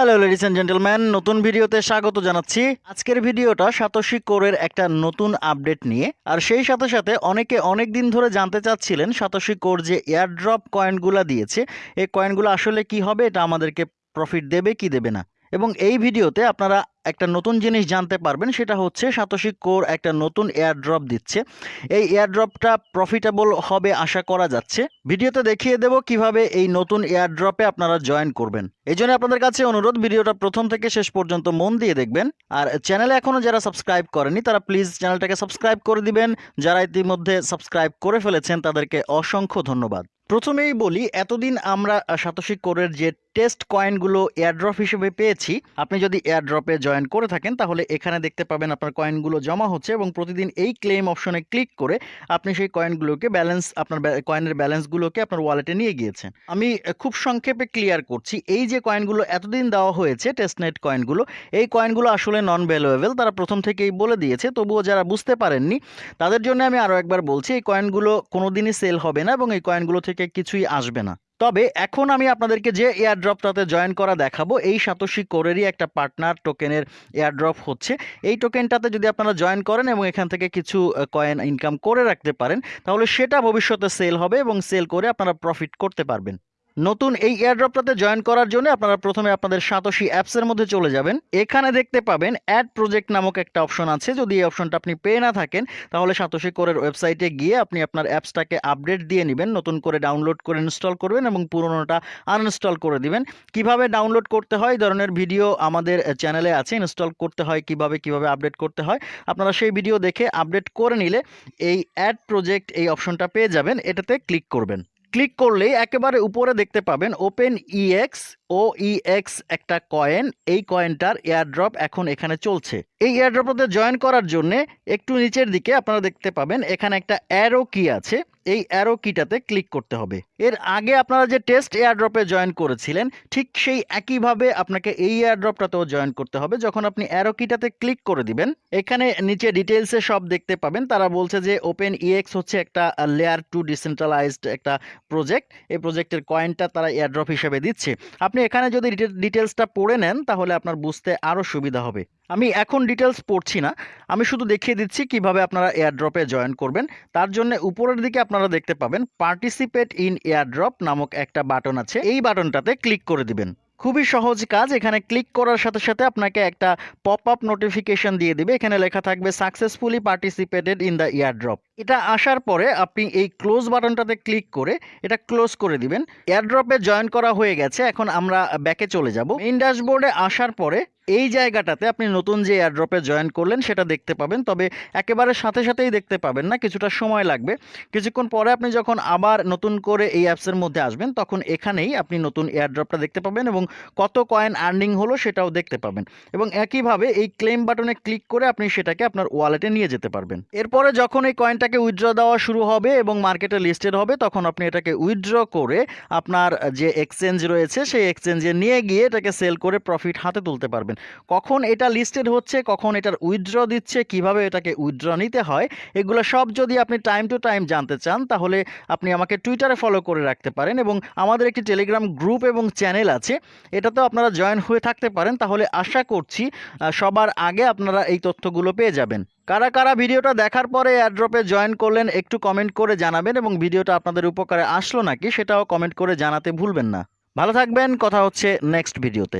Hello ladies and gentleman নতুন ভিডিওতে স্বাগত জানাচ্ছি। আজকের ভিডিওটা সাতোশি কোরের একটা নতুন আপডেট নিয়ে। আর সেই সাথে সাথে অনেকে অনেক দিন ধরে জানতে চাচ্ছিলেন সাতোশি কোর যে এয়ারড্রপ কয়েনগুলো দিয়েছে, এই কয়েনগুলো আসলে কি হবে, এটা আমাদেরকে প্রফিট দেবে কি দেবে না? এবং এই ভিডিওতে আপনারা একটা নতুন জিনিস জানতে পারবেন, সেটা হচ্ছে সাতোশি কোর একটা নতুন এয়ারড্রপ দিচ্ছে। এই এয়ারড্রপটা প্রফিটেবল হবে আশা করা যাচ্ছে। ভিডিওতে দেখিয়ে দেব কীভাবে এই নতুন এয়ারড্রপে আপনারা জয়েন করবেন। এই জন্য আপনাদের কাছে অনুরোধ, ভিডিওটা প্রথম থেকে শেষ পর্যন্ত মন দিয়ে দেখবেন। আর চ্যানেলে এখনও যারা সাবস্ক্রাইব করেনি তারা প্লিজ চ্যানেলটাকে সাবস্ক্রাইব করে দিবেন। যারা ইতিমধ্যে সাবস্ক্রাইব করে ফেলেছেন, তাদেরকে অসংখ্য ধন্যবাদ। প্রথমেই বলি, এতদিন আমরা সাতোশি কোরের যে টেস্ট কয়েনগুলো এয়ারড্রপ হিসেবে পেয়েছি, আপনি যদি এয়ারড্রপে জয়েন করে থাকেন, তাহলে এখানে দেখতে পাবেন আপনার কয়েনগুলো জমা হচ্ছে এবং প্রতিদিন এই ক্লেম অপশনে ক্লিক করে আপনি সেই কয়েনগুলোকে ব্যালেন্স আপনার কয়েনের ব্যালেন্সগুলোকে আপনার ওয়ালেটে নিয়ে গিয়েছেন। আমি খুব সংক্ষেপে ক্লিয়ার করছি, এই যে কয়েনগুলো এতদিন দেওয়া হয়েছে টেস্টনেট কয়েনগুলো এই কয়েনগুলো আসলে নন ভ্যালুয়েবল তারা প্রথম থেকেই বলে দিয়েছে, তবুও যারা বুঝতে পারেননি, তাদের জন্য আমি আরও একবার বলছি, এই কয়েনগুলো কোনোদিনই সেল হবে না এবং এই কয়েনগুলো থেকে কিছুই আসবে না। তবে এখন আমি আপনাদেরকে যে এয়ারড্রপটাতে জয়েন করা দেখাবো, এই সাতোশি কোরেরই একটা পার্টনার টোকেনের এয়ারড্রপ হচ্ছে। এই টোকেনটাতে যদি আপনারা জয়েন করেন এবং এখান থেকে কিছু কয়েন ইনকাম করে রাখতে পারেন, তাহলে সেটা ভবিষ্যতে সেল হবে এবং সেল করে আপনারা প্রফিট করতে পারবেন। নতুন এই এয়ারড্রপটাতে জয়েন করার জন্য আপনারা প্রথমে আপনাদের সাতোশি অ্যাপসের মধ্যে চলে যাবেন। এখানে দেখতে পাবেন অ্যাড প্রজেক্ট নামক একটা অপশন আছে। যদি এই অপশনটা আপনি পেয়ে না থাকেন, তাহলে সাতোশি কোরের ওয়েবসাইটে গিয়ে আপনি আপনার অ্যাপসটাকে আপডেট দিয়ে নেবেন, নতুন করে ডাউনলোড করে ইনস্টল করবেন এবং পুরোনোটা আনইনস্টল করে দিবেন। কীভাবে ডাউনলোড করতে হয়? এই ধরনের ভিডিও আমাদের চ্যানেলে আছে। ইনস্টল করতে হয়, কীভাবে কীভাবে আপডেট করতে হয়? আপনারা সেই ভিডিও দেখে আপডেট করে নিলে এই অ্যাড প্রজেক্ট এই অপশনটা পেয়ে যাবেন। এটাতে ক্লিক করবেন। ক্লিক করলেই একেবারে উপরে দেখতে পাবেন ওপেন ইএক্স ও ইএক্স একটা কয়েন এই কয়েনটার এয়ারড্রপ এখন এখানে চলছে। এই এয়ারড্রপটাতে জয়েন করার জন্যে একটু নিচের দিকে আপনারা দেখতে পাবেন, এখানে একটা অ্যারো কি আছে। এই অ্যারো কিটাতে ক্লিক করতে হবে। এর আগে আপনারা যে টেস্ট এয়ারড্রপে জয়েন করেছিলেন, ঠিক সেই একইভাবে আপনাকে এই এয়ারড্রপটাতেও জয়েন করতে হবে। যখন আপনি অ্যারো কিটাতে ক্লিক করে দিবেন, এখানে নিচে ডিটেলসে সব দেখতে পাবেন। তারা বলছে যে ওপেন ইএক্স হচ্ছে একটা লেয়ার টু ডিসেন্ট্রালাইজড একটা প্রজেক্ট এই প্রজেক্টের কয়েনটা তারা এয়ারড্রপ হিসেবে দিচ্ছে। আপনি এখানে যদি ডিটেলসটা পড়ে নেন, তাহলে আপনার বুঝতে আরও সুবিধা হবে। আমি এখন ডিটেলস পড়ছি না। আমি শুধু দেখিয়ে দিচ্ছি কীভাবে আপনারা এয়ারড্রপে জয়েন করবেন। তার জন্য উপরের দিকে আপনারা দেখতে পাবেন পার্টিসিপেট ইন এয়ারড্রপ নামক একটা বাটন আছে। এই বাটনটাতে ক্লিক করে দিবেন। খুবই সহজ কাজ, এখানে ক্লিক করার সাথে সাথে আপনাকে একটা পপ আপ নোটিফিকেশন দিয়ে দিবে। এখানে লেখা থাকবে successfully participated in the airdrop এটা আসার পরে আপনি এই ক্লোজ বাটনটাতে ক্লিক করে এটা ক্লোজ করে দিবেন। এয়ারড্রপে জয়েন করা হয়ে গেছে। এখন আমরা ব্যাকে চলে যাব। মেইন ড্যাশবোর্ডে আসার পরে এই জায়গাটাতে আপনি নতুন যে এয়ারড্রপে জয়েন করলেন, সেটা দেখতে পাবেন। তবে একেবারে সাথে সাথেই দেখতে পাবেন না, কিছুটা সময় লাগবে। কিছুক্ষণ পরে আপনি যখন আবার নতুন করে এই অ্যাপসের মধ্যে আসবেন, তখন এখানেই আপনি নতুন এয়ারড্রপটা দেখতে পাবেন এবং কত কয়েন আর্নিং হলো সেটাও দেখতে পাবেন। এবং একইভাবে এই ক্লেম বাটনে ক্লিক করে আপনি সেটাকে আপনার ওয়ালেটে নিয়ে যেতে পারবেন। এরপরে যখন এই কয়েনটাকে উইথড্র দেওয়া শুরু হবে এবং মার্কেটে লিস্টেড হবে, তখন আপনি এটাকে উইথড্র করে আপনার যে এক্সচেঞ্জ রয়েছে, সেই এক্সচেঞ্জে নিয়ে গিয়ে এটাকে সেল করে প্রফিট হাতে তুলতে পারবেন। কখন এটা লিস্টেড হচ্ছে, কখন এটার উইথড্র দিচ্ছে, কীভাবে এটাকে উইথড্র নিতে হয়, এগুলো সব যদি আপনি টাইম টু টাইম জানতে চান, তাহলে আপনি আমাকে টুইটারে ফলো করে রাখতে পারেন এবং আমাদের একটি টেলিগ্রাম গ্রুপ এবং চ্যানেল আছে, এটাতেও আপনারা জয়েন হয়ে থাকতে পারেন, তাহলে আশা করছি সবার আগে আপনারা এই তথ্যগুলো পেয়ে যাবেন। কারা কারা ভিডিওটা দেখার পরে অ্যাড্রপে জয়েন করলেন, একটু কমেন্ট করে জানাবেন এবং ভিডিওটা আপনাদের উপকারে আসলো নাকি, সেটাও কমেন্ট করে জানাতে ভুলবেন না। ভালো থাকবেন, কথা হচ্ছে নেক্সট ভিডিওতে